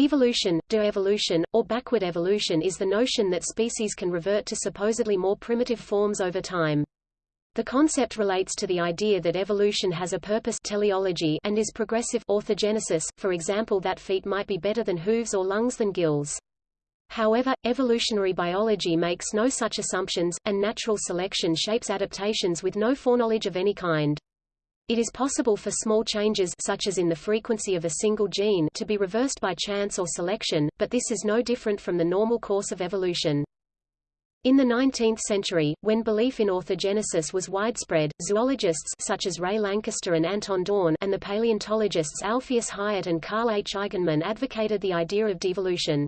Devolution, de-evolution, or backward evolution is the notion that species can revert to supposedly more primitive forms over time. The concept relates to the idea that evolution has a purpose teleology and is progressive orthogenesis, for example that feet might be better than hooves or lungs than gills. However, evolutionary biology makes no such assumptions, and natural selection shapes adaptations with no foreknowledge of any kind. It is possible for small changes such as in the frequency of a single gene to be reversed by chance or selection, but this is no different from the normal course of evolution. In the 19th century, when belief in orthogenesis was widespread, zoologists such as Ray Lankester and Anton Dohrn and the paleontologists Alpheus Hyatt and Carl H. Eigenmann advocated the idea of devolution.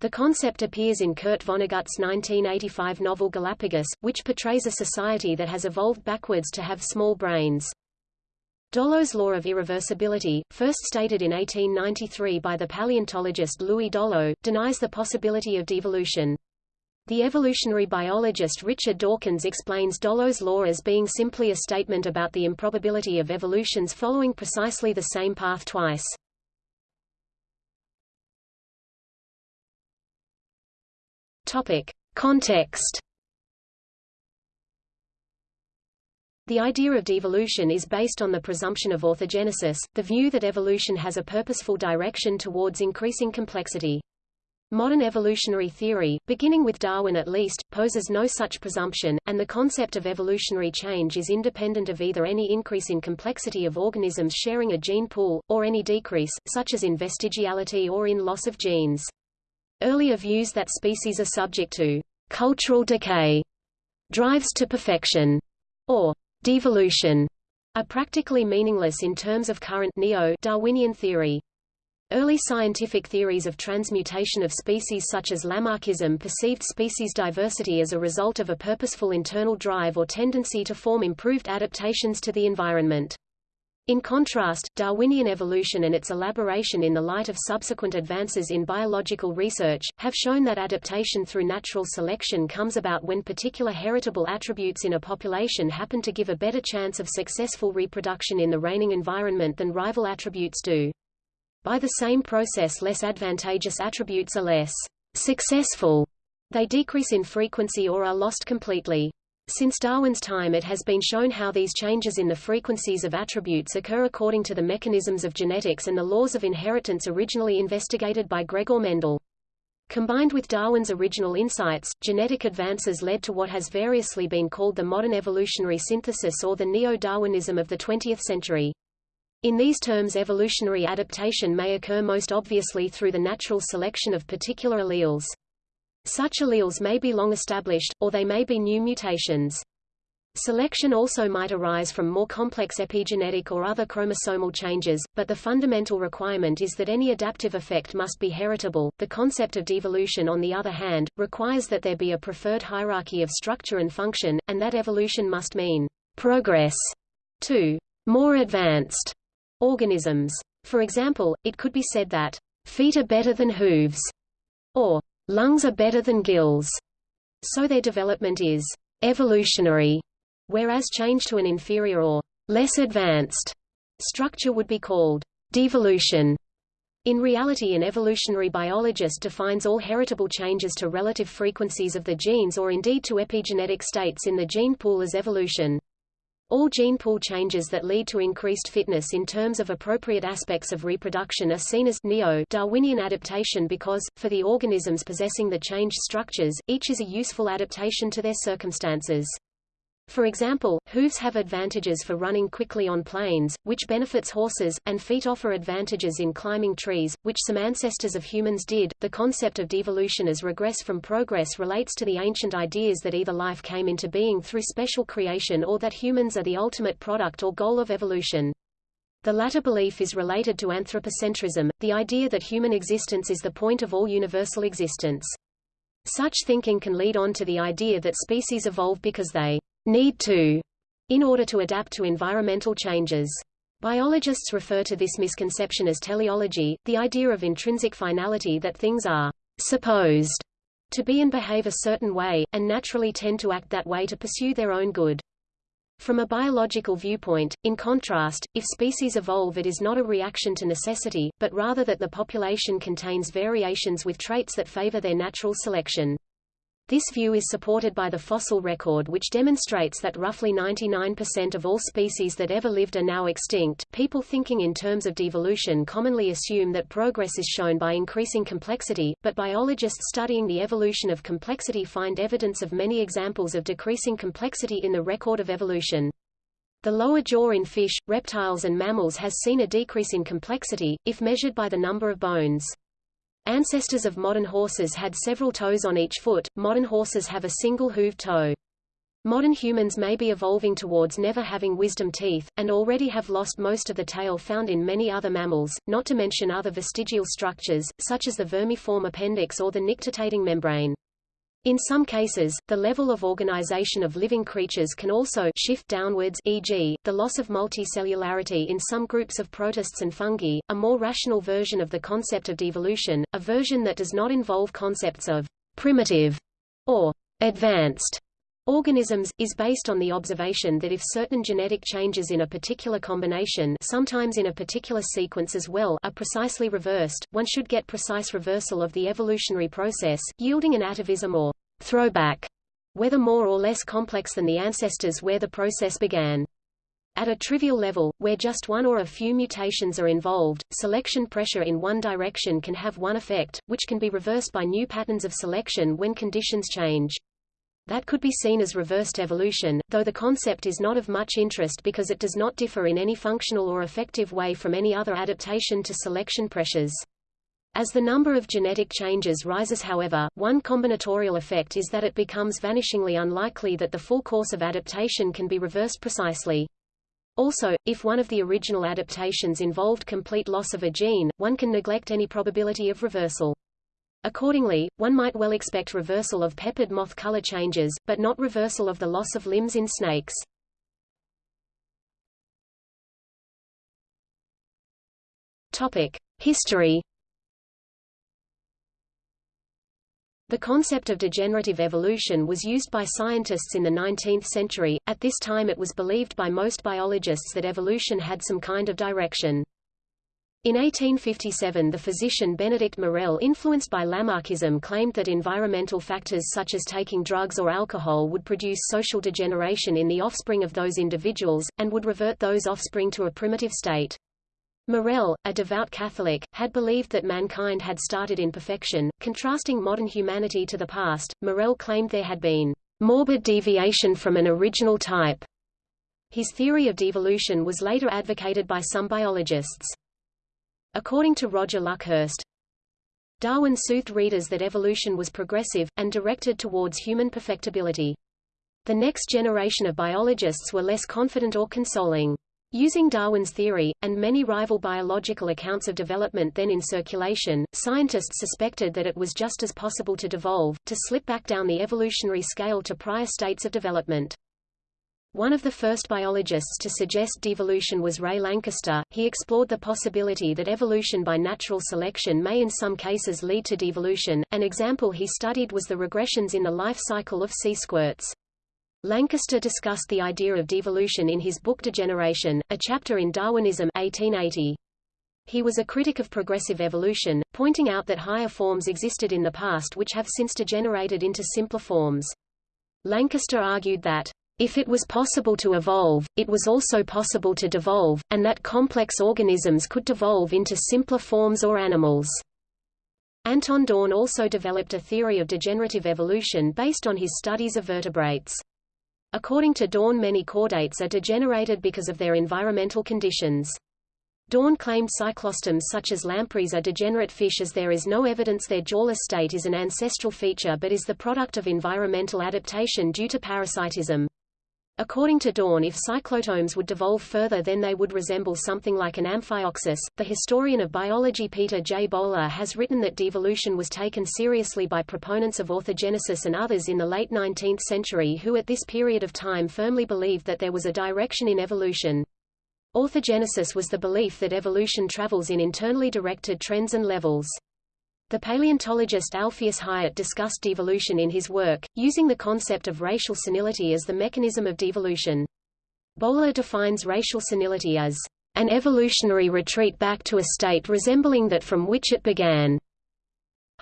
The concept appears in Kurt Vonnegut's 1985 novel Galapagos, which portrays a society that has evolved backwards to have small brains. Dollo's law of irreversibility, first stated in 1893 by the paleontologist Louis Dollo, denies the possibility of devolution. The evolutionary biologist Richard Dawkins explains Dollo's law as being simply a statement about the improbability of evolutions following precisely the same path twice. Topic. Context The idea of devolution is based on the presumption of orthogenesis, the view that evolution has a purposeful direction towards increasing complexity. Modern evolutionary theory, beginning with Darwin at least, poses no such presumption, and the concept of evolutionary change is independent of either any increase in complexity of organisms sharing a gene pool, or any decrease, such as in vestigiality or in loss of genes. Earlier views that species are subject to cultural decay, drives to perfection, or devolution, are practically meaningless in terms of current neo-Darwinian theory. Early scientific theories of transmutation of species such as Lamarckism perceived species diversity as a result of a purposeful internal drive or tendency to form improved adaptations to the environment. In contrast, Darwinian evolution and its elaboration in the light of subsequent advances in biological research, have shown that adaptation through natural selection comes about when particular heritable attributes in a population happen to give a better chance of successful reproduction in the reigning environment than rival attributes do. By the same process less advantageous attributes are less successful. They decrease in frequency or are lost completely. Since Darwin's time it has been shown how these changes in the frequencies of attributes occur according to the mechanisms of genetics and the laws of inheritance originally investigated by Gregor Mendel. Combined with Darwin's original insights, genetic advances led to what has variously been called the modern evolutionary synthesis or the neo-Darwinism of the 20th century. In these terms evolutionary adaptation may occur most obviously through the natural selection of particular alleles. Such alleles may be long established, or they may be new mutations. Selection also might arise from more complex epigenetic or other chromosomal changes, but the fundamental requirement is that any adaptive effect must be heritable. The concept of devolution on the other hand, requires that there be a preferred hierarchy of structure and function, and that evolution must mean progress to more advanced organisms. For example, it could be said that feet are better than hooves, or Lungs are better than gills, so their development is evolutionary, whereas change to an inferior or less advanced structure would be called devolution. In reality an evolutionary biologist defines all heritable changes to relative frequencies of the genes or indeed to epigenetic states in the gene pool as evolution. All gene pool changes that lead to increased fitness in terms of appropriate aspects of reproduction are seen as neo-Darwinian adaptation because, for the organisms possessing the changed structures, each is a useful adaptation to their circumstances. For example, hooves have advantages for running quickly on plains, which benefits horses, and feet offer advantages in climbing trees, which some ancestors of humans did. The concept of devolution as regress from progress relates to the ancient ideas that either life came into being through special creation or that humans are the ultimate product or goal of evolution. The latter belief is related to anthropocentrism, the idea that human existence is the point of all universal existence. Such thinking can lead on to the idea that species evolve because they need to in order to adapt to environmental changes. Biologists refer to this misconception as teleology, the idea of intrinsic finality that things are supposed to be and behave a certain way, and naturally tend to act that way to pursue their own good. From a biological viewpoint, in contrast, if species evolve it is not a reaction to necessity, but rather that the population contains variations with traits that favor their natural selection. This view is supported by the fossil record which demonstrates that roughly 99% of all species that ever lived are now extinct. People thinking in terms of devolution commonly assume that progress is shown by increasing complexity, but biologists studying the evolution of complexity find evidence of many examples of decreasing complexity in the record of evolution. The lower jaw in fish, reptiles and mammals has seen a decrease in complexity, if measured by the number of bones. Ancestors of modern horses had several toes on each foot, modern horses have a single hooved toe. Modern humans may be evolving towards never having wisdom teeth, and already have lost most of the tail found in many other mammals, not to mention other vestigial structures, such as the vermiform appendix or the nictitating membrane. In some cases, the level of organization of living creatures can also shift downwards e.g., the loss of multicellularity in some groups of protists and fungi, a more rational version of the concept of devolution, a version that does not involve concepts of primitive or advanced organisms, is based on the observation that if certain genetic changes in a particular combination sometimes in a particular sequence as well are precisely reversed, one should get precise reversal of the evolutionary process, yielding an atavism or throwback, whether more or less complex than the ancestors where the process began. At a trivial level, where just one or a few mutations are involved, selection pressure in one direction can have one effect, which can be reversed by new patterns of selection when conditions change. That could be seen as reversed evolution, though the concept is not of much interest because it does not differ in any functional or effective way from any other adaptation to selection pressures. As the number of genetic changes rises however, one combinatorial effect is that it becomes vanishingly unlikely that the full course of adaptation can be reversed precisely. Also, if one of the original adaptations involved complete loss of a gene, one can neglect any probability of reversal. Accordingly, one might well expect reversal of peppered moth color changes, but not reversal of the loss of limbs in snakes. Topic: History. The concept of degenerative evolution was used by scientists in the 19th century. At this time it was believed by most biologists that evolution had some kind of direction. In 1857 the physician Benedict Morel influenced by Lamarckism claimed that environmental factors such as taking drugs or alcohol would produce social degeneration in the offspring of those individuals, and would revert those offspring to a primitive state. Morel, a devout Catholic, had believed that mankind had started in perfection. Contrasting modern humanity to the past, Morel claimed there had been morbid deviation from an original type. His theory of devolution was later advocated by some biologists. According to Roger Luckhurst, Darwin soothed readers that evolution was progressive, and directed towards human perfectibility. The next generation of biologists were less confident or consoling. Using Darwin's theory, and many rival biological accounts of development then in circulation, scientists suspected that it was just as possible to devolve, to slip back down the evolutionary scale to prior states of development. One of the first biologists to suggest devolution was Ray Lankester. He explored the possibility that evolution by natural selection may in some cases lead to devolution. An example he studied was the regressions in the life cycle of sea squirts. Lankester discussed the idea of devolution in his book Degeneration, a chapter in Darwinism 1880. He was a critic of progressive evolution, pointing out that higher forms existed in the past which have since degenerated into simpler forms. Lankester argued that if it was possible to evolve, it was also possible to devolve, and that complex organisms could devolve into simpler forms or animals. Anton Dohrn also developed a theory of degenerative evolution based on his studies of vertebrates. According to Dohrn many chordates are degenerated because of their environmental conditions. Dohrn claimed cyclostomes such as lampreys are degenerate fish as there is no evidence their jawless state is an ancestral feature but is the product of environmental adaptation due to parasitism. According to Dohrn if cyclostomes would devolve further then they would resemble something like an amphioxus. The historian of biology Peter J. Bowler has written that devolution was taken seriously by proponents of orthogenesis and others in the late 19th century who at this period of time firmly believed that there was a direction in evolution. Orthogenesis was the belief that evolution travels in internally directed trends and levels. The paleontologist Alpheus Hyatt discussed devolution in his work, using the concept of racial senility as the mechanism of devolution. Bowler defines racial senility as an evolutionary retreat back to a state resembling that from which it began.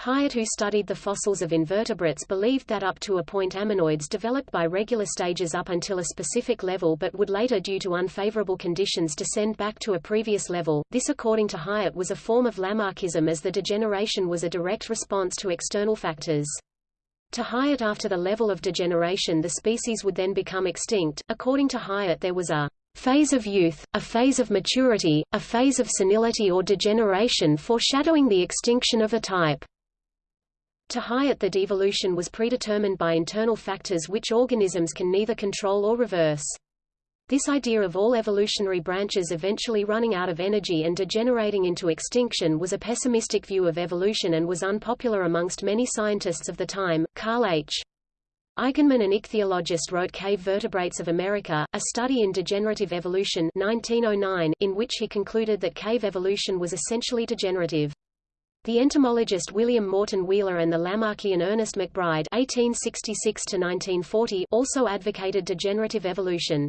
Hyatt who studied the fossils of invertebrates believed that up to a point ammonoids developed by regular stages up until a specific level but would later due to unfavorable conditions descend back to a previous level. This according to Hyatt was a form of Lamarckism as the degeneration was a direct response to external factors. To Hyatt after the level of degeneration the species would then become extinct. According to Hyatt there was a phase of youth, a phase of maturity, a phase of senility or degeneration foreshadowing the extinction of a type. To Hyatt the devolution was predetermined by internal factors which organisms can neither control or reverse. This idea of all evolutionary branches eventually running out of energy and degenerating into extinction was a pessimistic view of evolution and was unpopular amongst many scientists of the time. Carl H. Eigenmann an ichthyologist wrote Cave Vertebrates of America, a study in degenerative evolution 1909, in which he concluded that cave evolution was essentially degenerative. The entomologist William Morton Wheeler and the Lamarckian Ernest MacBride (1866–1940) also advocated degenerative evolution.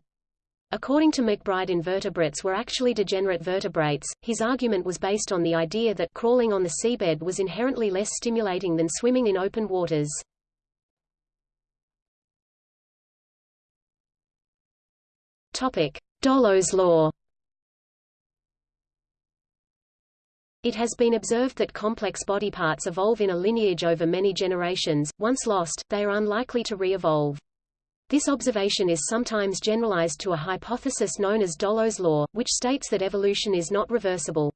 According to McBride invertebrates were actually degenerate vertebrates. His argument was based on the idea that crawling on the seabed was inherently less stimulating than swimming in open waters. Topic: Dollo's law. It has been observed that complex body parts evolve in a lineage over many generations. Once lost, they are unlikely to re-evolve. This observation is sometimes generalized to a hypothesis known as Dollo's law, which states that evolution is not reversible.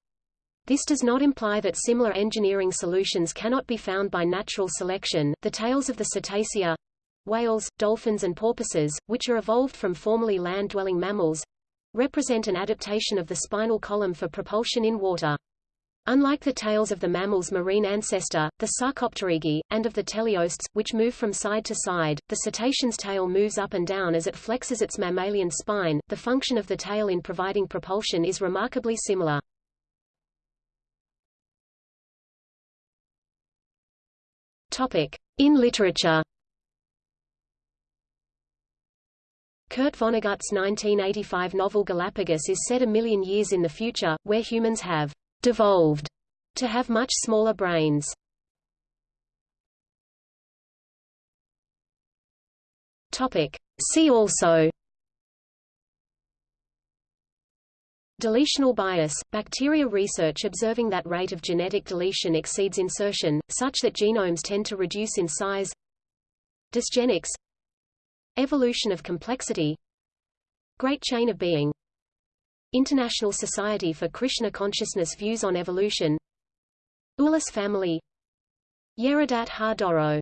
This does not imply that similar engineering solutions cannot be found by natural selection. The tails of the cetacea whales, dolphins and porpoises, which are evolved from formerly land-dwelling mammals represent an adaptation of the spinal column for propulsion in water. Unlike the tails of the mammal's marine ancestor, the Sarcopterygii, and of the teleosts, which move from side to side, the cetacean's tail moves up and down as it flexes its mammalian spine. The function of the tail in providing propulsion is remarkably similar. Topic: In literature. Kurt Vonnegut's 1985 novel Galapagos is set a million years in the future, where humans have devolved to have much smaller brains. Topic. See also. Deletional bias – bacteria research observing that rate of genetic deletion exceeds insertion, such that genomes tend to reduce in size. Dysgenics. Evolution of complexity. Great chain of being International Society for Krishna Consciousness Views on Evolution. Ulas family. Yeredat Ha Doro